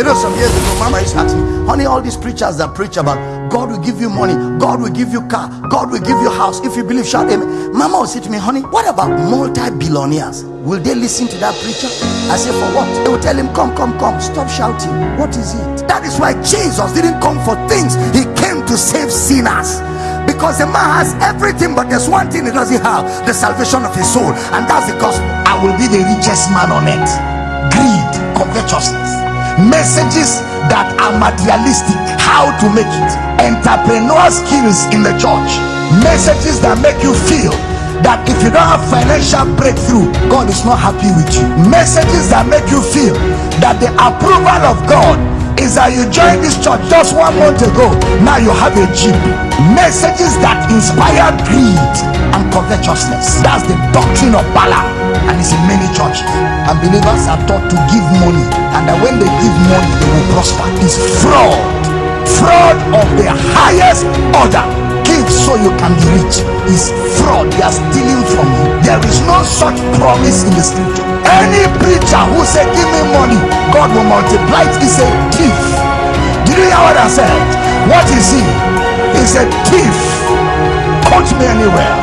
You know, some years ago, Mama used to ask me, honey, all these preachers that preach about God will give you money, God will give you car, God will give you house. If you believe, shout amen. Mama will say to me, honey, what about multi-billionaires? Will they listen to that preacher? I say, for what? They will tell him, come, come, come, stop shouting. What is it? That is why Jesus didn't come for things. He came to save sinners. Because the man has everything, but there's one thing he doesn't have the salvation of his soul, and that's the gospel. I will be the richest man on earth. Greed, covetousness messages that are materialistic how to make it entrepreneur skills in the church messages that make you feel that if you don't have financial breakthrough god is not happy with you messages that make you feel that the approval of god is that you joined this church just one month ago. Now you have a jeep messages that inspire greed and covetousness. That's the doctrine of balaam. And it's in many churches. And believers are taught to give money. And that when they give money they will prosper. It's fraud. Fraud of the highest order. Give so you can be rich. Is fraud. They are stealing from you there is no such promise in the scripture. Any preacher who say give me money god will multiply it. Is a thief. Did you hear what i said? What is he? He's a thief. Quote me anywhere.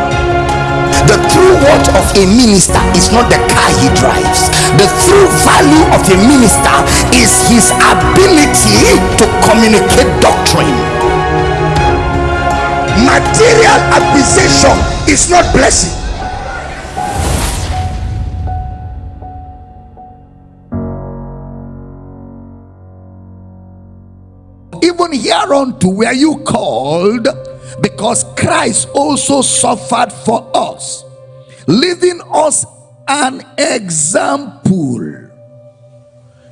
The true worth of a minister is not the car he drives. The true value of a minister is his ability to communicate doctrine. Material acquisition is not blessing even hereunto were you called because Christ also suffered for us, leaving us an example,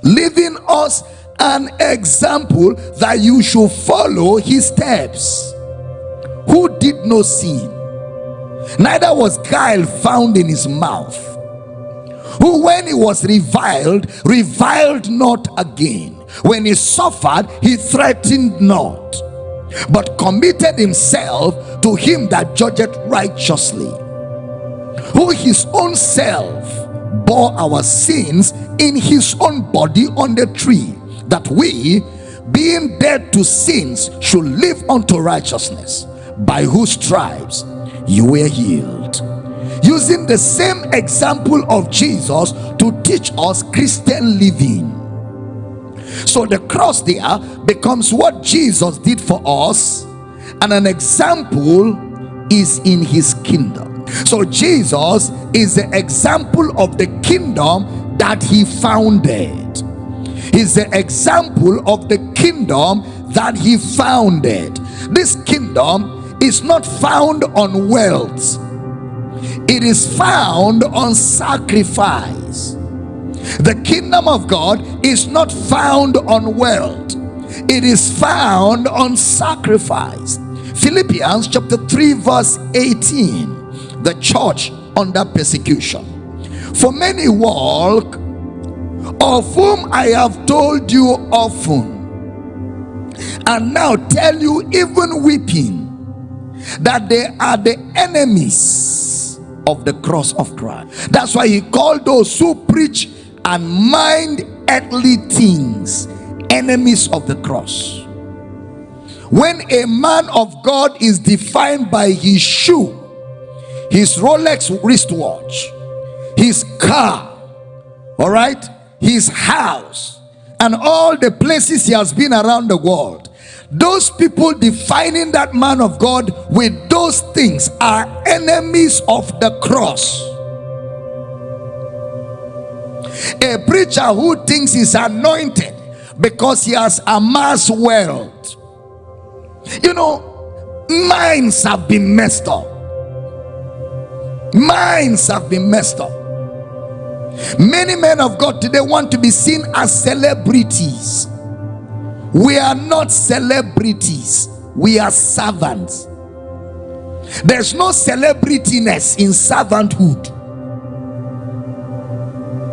leaving us an example that you should follow his steps. Who did no sin, neither was guile found in his mouth. Who, when he was reviled, reviled not again. When he suffered, he threatened not but committed himself to him that judgeth righteously who his own self bore our sins in his own body on the tree that we being dead to sins should live unto righteousness by whose stripes you were healed. Using the same example of jesus to teach us christian living so the cross there becomes what Jesus did for us, and an example is in his kingdom. So Jesus is the example of the kingdom that he founded. He's the example of the kingdom that he founded. This kingdom is not found on wealth, it is found on sacrifice. The kingdom of God is not found on wealth, it is found on sacrifice. Philippians chapter 3, verse 18. The church under persecution. For many walk, of whom I have told you often, and now tell you, even weeping, that they are the enemies of the cross of Christ. That's why he called those who preach and mind earthly things enemies of the cross. When a man of god is defined by his shoe his rolex wristwatch his car all right his house and all the places he has been around the world those people defining that man of god with those things are enemies of the cross a preacher who thinks he's anointed because he has amassed wealth. You know minds have been messed up. Minds have been messed up. Many men of god today want to be seen as celebrities. We are not celebrities. We are servants. There's no celebrityness in servanthood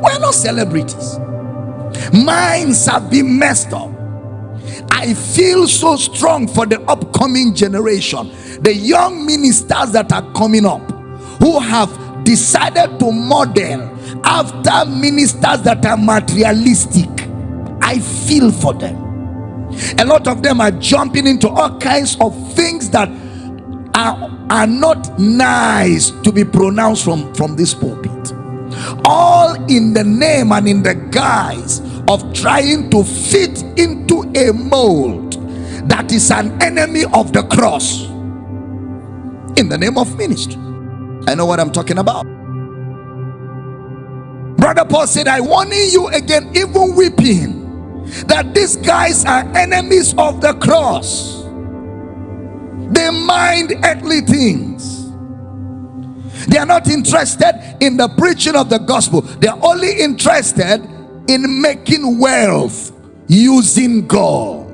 we're not celebrities. Minds have been messed up. I feel so strong for the upcoming generation, the young ministers that are coming up who have decided to model after ministers that are materialistic. I feel for them. A lot of them are jumping into all kinds of things that are, are not nice to be pronounced from, from this pulpit. All in the name and in the guise of trying to fit into a mold that is an enemy of the cross in the name of ministry. I know what I'm talking about. Brother Paul said, I warning you again, even weeping, that these guys are enemies of the cross. They mind earthly things. They are not interested in the preaching of the gospel. They are only interested in making wealth using God.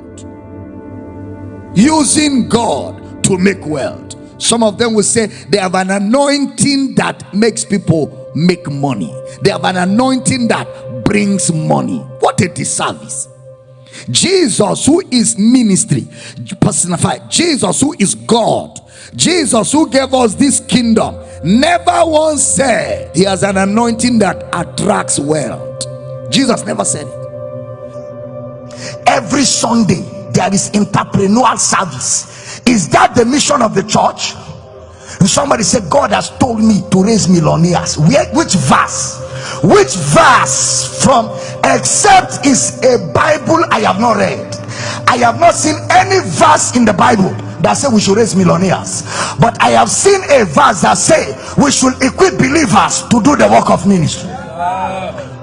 Using God to make wealth. Some of them will say they have an anointing that makes people make money. They have an anointing that brings money. What a disservice. Jesus, who is ministry personified, Jesus, who is God, Jesus, who gave us this kingdom, never once said he has an anointing that attracts wealth. Jesus never said it. Every Sunday, there is entrepreneurial service is that the mission of the church? Somebody said, God has told me to raise millionaires. Which verse? Which verse from except is a Bible I have not read? I have not seen any verse in the Bible that say we should raise millionaires. But i have seen a verse that say we should equip believers to do the work of ministry.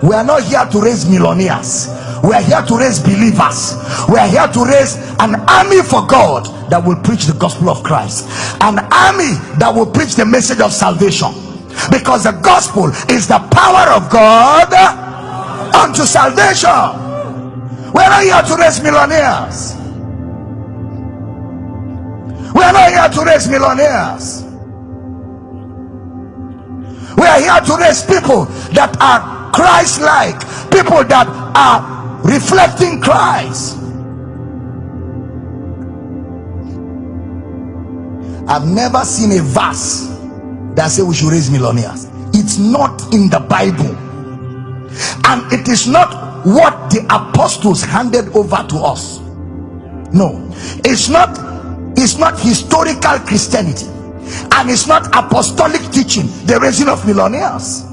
We are not here to raise millionaires. We are here to raise believers. We are here to raise an army for god that will preach the gospel of Christ, an army that will preach the message of salvation, because the gospel is the power of God unto salvation. We're not here to raise millionaires. We're not here to raise millionaires. We are here to raise people that are Christ-like, people that are reflecting Christ. I've never seen a verse that say we should raise millionaires. It's not in the Bible. And it is not what the apostles handed over to us. No. It's not it's not historical Christianity. And it's not apostolic teaching, the raising of millionaires.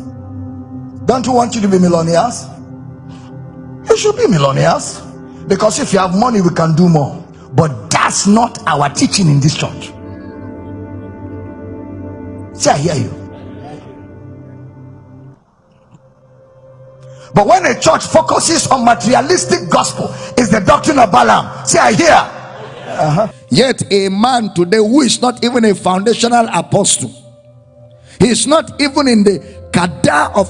Don't you want you to be millionaires? You should be millionaires. Because if you have money, we can do more. But that's not our teaching in this church. Say, I hear you. But when a church focuses on materialistic gospel, is the doctrine of Balaam. See, I hear. Uh-huh. Yet a man today who is not even a foundational apostle, he is not even in the cadre of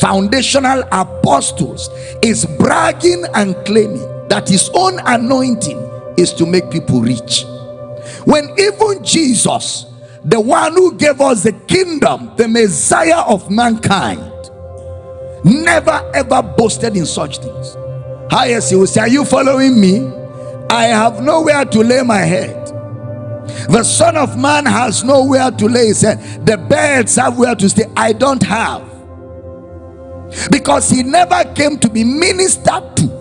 foundational apostles, is bragging and claiming that his own anointing is to make people rich. When even Jesus the one who gave us the kingdom, the Messiah of mankind, never ever boasted in such things. Ah, Highest, he will say, Are you following me? I have nowhere to lay my head. The Son of Man has nowhere to lay his head. The birds have where to stay. I don't have. Because he never came to be ministered to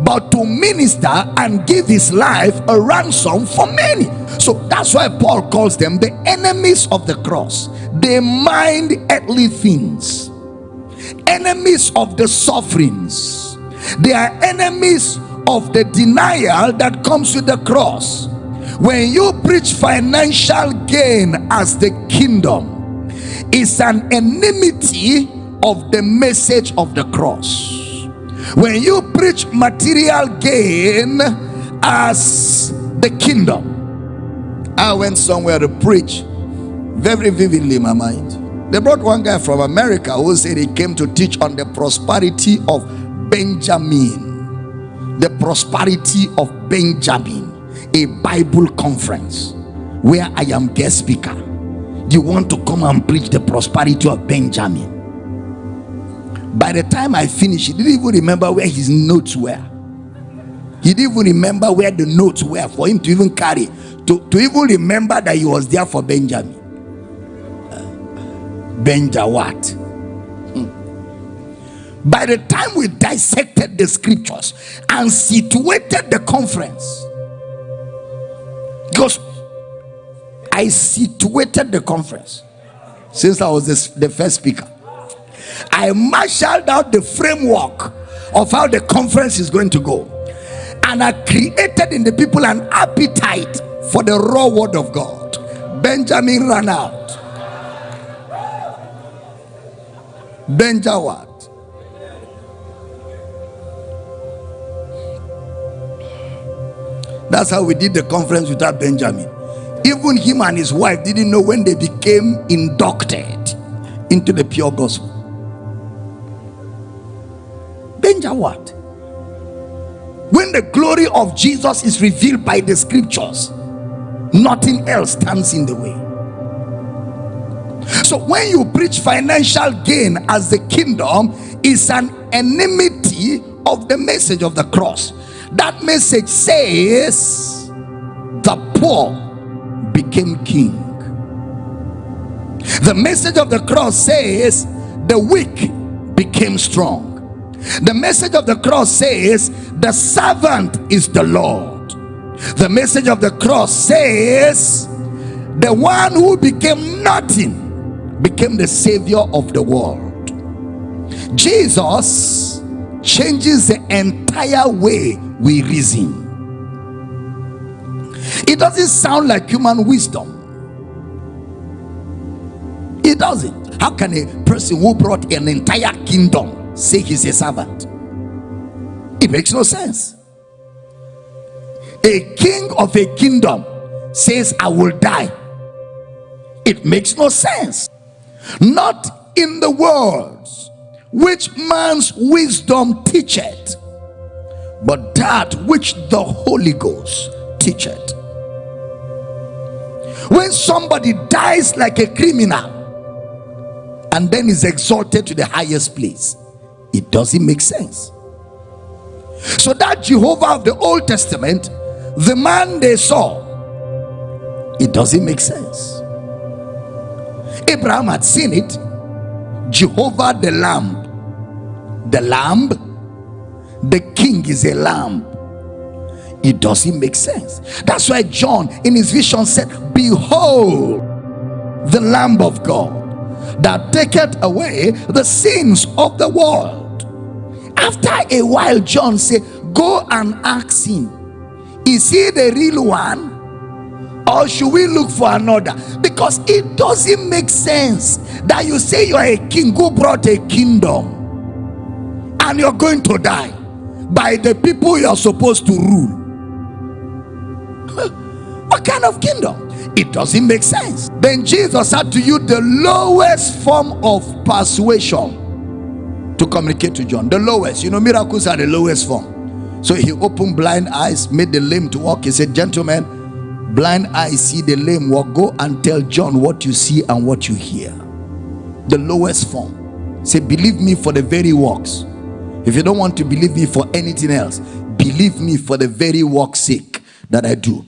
but to minister and give his life a ransom for many. So that's why Paul calls them the enemies of the cross. They mind earthly things, enemies of the sufferings. They are enemies of the denial that comes with the cross. When you preach financial gain as the kingdom, it's an enmity of the message of the cross when you preach material gain as the kingdom i went somewhere to preach very vividly in my mind. They brought one guy from america who said he came to teach on the prosperity of benjamin. The prosperity of benjamin a bible conference where i am guest speaker. You want to come and preach the prosperity of benjamin by the time I finished, he didn't even remember where his notes were. He didn't even remember where the notes were for him to even carry, to, to even remember that he was there for Benjamin. Benja what? Hmm. By the time we dissected the scriptures and situated the conference, because I situated the conference since I was the first speaker. I marshaled out the framework of how the conference is going to go. And I created in the people an appetite for the raw word of God. Benjamin ran out. Benja what? That's how we did the conference without Benjamin. Even him and his wife didn't know when they became inducted into the pure gospel. What? When the glory of Jesus is revealed by the scriptures, nothing else stands in the way. So when you preach financial gain as the kingdom is an enmity of the message of the cross. That message says the poor became king. The message of the cross says the weak became strong. The message of the cross says the servant is the Lord. The message of the cross says the one who became nothing became the savior of the world. Jesus changes the entire way we reason. It doesn't sound like human wisdom. It doesn't. How can a person who brought an entire kingdom say he's a servant. It makes no sense. A king of a kingdom says, I will die. It makes no sense. Not in the words which man's wisdom teacheth, but that which the Holy Ghost teacheth. When somebody dies like a criminal and then is exalted to the highest place, it doesn't make sense. So that Jehovah of the Old Testament, the man they saw, it doesn't make sense. Abraham had seen it. Jehovah the Lamb, the Lamb, the King is a Lamb. It doesn't make sense. That's why John in his vision said, Behold, the Lamb of God that taketh away the sins of the world. After a while, John said, Go and ask him, Is he the real one? Or should we look for another? Because it doesn't make sense that you say you're a king who brought a kingdom and you're going to die by the people you're supposed to rule. what kind of kingdom? It doesn't make sense. Then Jesus had to use the lowest form of persuasion to communicate to John. The lowest. You know, miracles are the lowest form. So he opened blind eyes, made the lame to walk. He said, Gentlemen, blind eyes see the lame walk. Go and tell John what you see and what you hear. The lowest form. Say, Believe me for the very works. If you don't want to believe me for anything else, believe me for the very work's sake that I do.